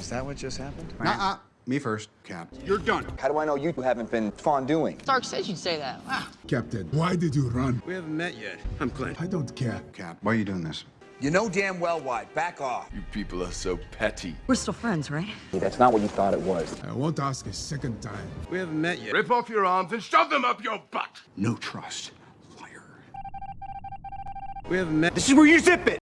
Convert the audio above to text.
Is that what just happened? Nuh-uh. Me first, Cap. You're done. How do I know you haven't been fondueing? Stark says you'd say that. Ah, Captain, why did you run? We haven't met yet. I'm Clint. I don't care. Cap, why are you doing this? You know damn well why. Back off. You people are so petty. We're still friends, right? That's not what you thought it was. I won't ask a second time. We haven't met yet. Rip off your arms and shove them up your butt. No trust. Liar. We haven't met. This is where you zip it.